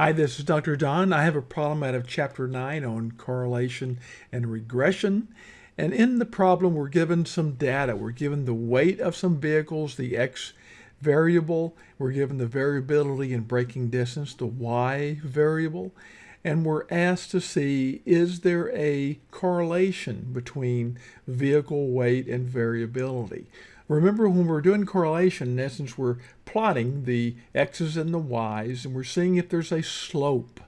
Hi, this is Dr. Don. I have a problem out of Chapter 9 on correlation and regression. And in the problem, we're given some data. We're given the weight of some vehicles, the X variable. We're given the variability in braking distance, the Y variable. And we're asked to see, is there a correlation between vehicle weight and variability? Remember when we're doing correlation, in essence, we're plotting the x's and the y's, and we're seeing if there's a slope.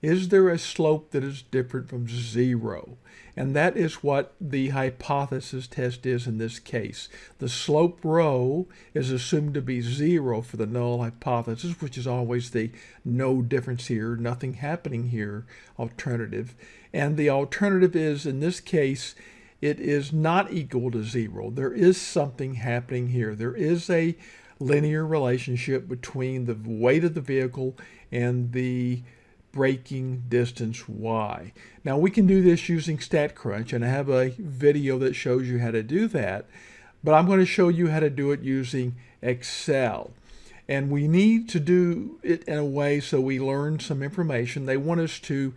Is there a slope that is different from zero? And that is what the hypothesis test is in this case. The slope rho is assumed to be zero for the null hypothesis, which is always the no difference here, nothing happening here alternative. And the alternative is, in this case, it is not equal to zero. There is something happening here. There is a linear relationship between the weight of the vehicle and the braking distance y. Now we can do this using StatCrunch and I have a video that shows you how to do that, but I'm going to show you how to do it using Excel. And we need to do it in a way so we learn some information. They want us to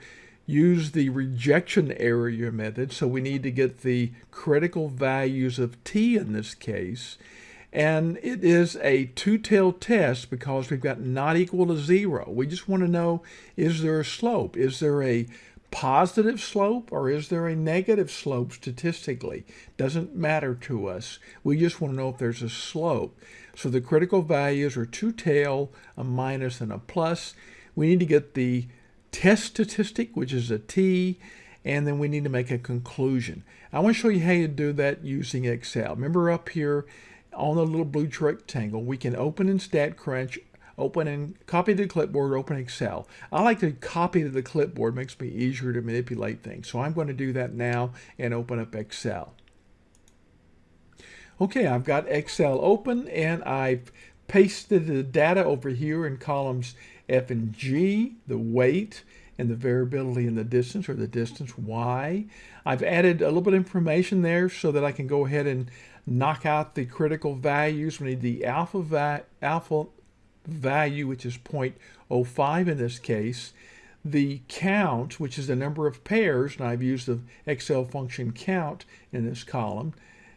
use the rejection area method. So we need to get the critical values of t in this case. And it is a two-tailed test because we've got not equal to zero. We just want to know, is there a slope? Is there a positive slope or is there a negative slope statistically? Doesn't matter to us. We just want to know if there's a slope. So the critical values are two tail, a minus and a plus. We need to get the test statistic, which is a t, and then we need to make a conclusion. I want to show you how you do that using Excel. Remember up here on the little blue rectangle, we can open in StatCrunch, open and copy to the clipboard, open Excel. I like to copy to the clipboard, it makes me easier to manipulate things. So I'm going to do that now and open up Excel. Okay, I've got Excel open and I've pasted the data over here in columns F and G, the weight, and the variability in the distance or the distance y. I've added a little bit of information there so that I can go ahead and knock out the critical values. We need the alpha, va alpha value, which is 0.05 in this case, the count, which is the number of pairs, and I've used the Excel function count in this column,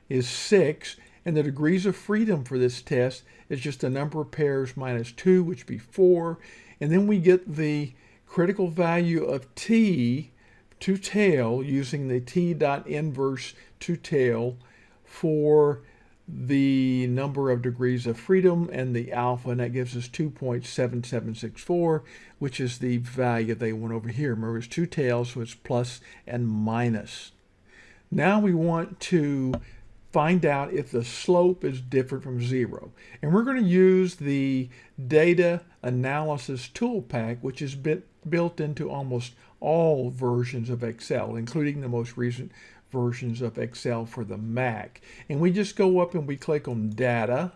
is 6, and the degrees of freedom for this test is just the number of pairs minus 2, which would be 4. And then we get the critical value of t two tail using the t dot inverse two tail for the number of degrees of freedom and the alpha, and that gives us 2.7764, which is the value they want over here. Remember, it's two tails, so it's plus and minus. Now we want to find out if the slope is different from zero. And we're going to use the data analysis tool pack, which is built into almost all versions of Excel, including the most recent versions of Excel for the Mac. And we just go up and we click on data.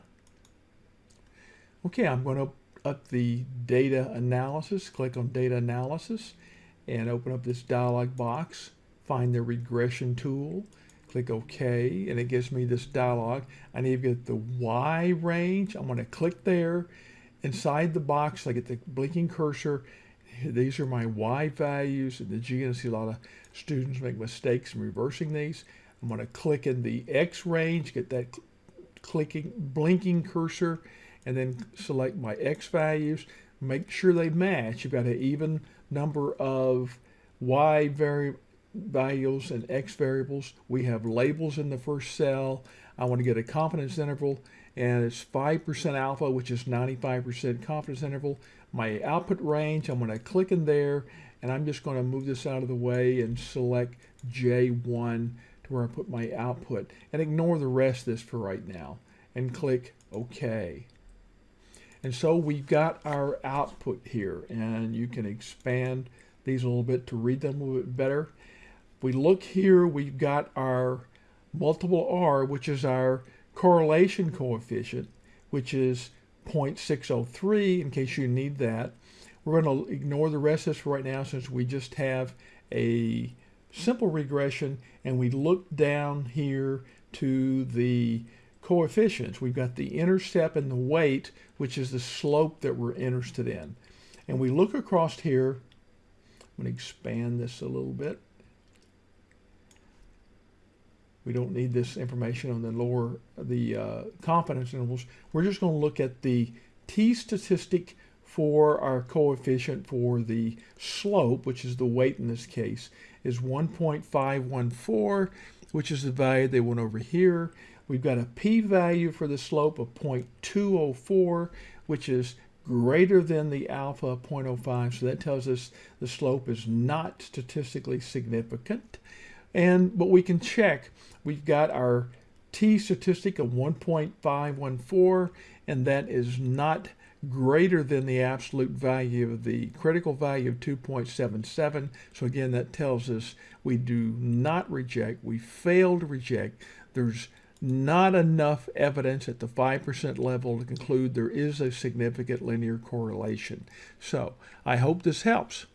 Okay, I'm going to up the data analysis, click on data analysis and open up this dialog box, find the regression tool, click OK, and it gives me this dialog. I need to get the Y range. I'm going to click there. Inside the box, I get the blinking cursor. These are my Y values. And the G, I see a lot of students make mistakes in reversing these. I'm going to click in the X range, get that clicking, blinking cursor, and then select my X values. Make sure they match. You've got an even number of Y variables values and x variables. We have labels in the first cell. I want to get a confidence interval and it's 5% alpha, which is 95% confidence interval. My output range, I'm going to click in there and I'm just going to move this out of the way and select J1 to where I put my output and ignore the rest of this for right now and click OK. And so we've got our output here and you can expand these a little bit to read them a little bit better we look here, we've got our multiple R, which is our correlation coefficient, which is 0.603 in case you need that. We're going to ignore the rest of this right now since we just have a simple regression and we look down here to the coefficients. We've got the intercept and the weight, which is the slope that we're interested in. And we look across here. I'm going to expand this a little bit. We don't need this information on the lower, the uh, confidence intervals. We're just going to look at the t-statistic for our coefficient for the slope, which is the weight in this case, is 1.514, which is the value they went over here. We've got a p-value for the slope of 0.204, which is greater than the alpha 0.05. So that tells us the slope is not statistically significant. And but we can check. We've got our t statistic of 1.514, and that is not greater than the absolute value of the critical value of 2.77. So again, that tells us we do not reject, we fail to reject. There's not enough evidence at the 5% level to conclude there is a significant linear correlation. So I hope this helps.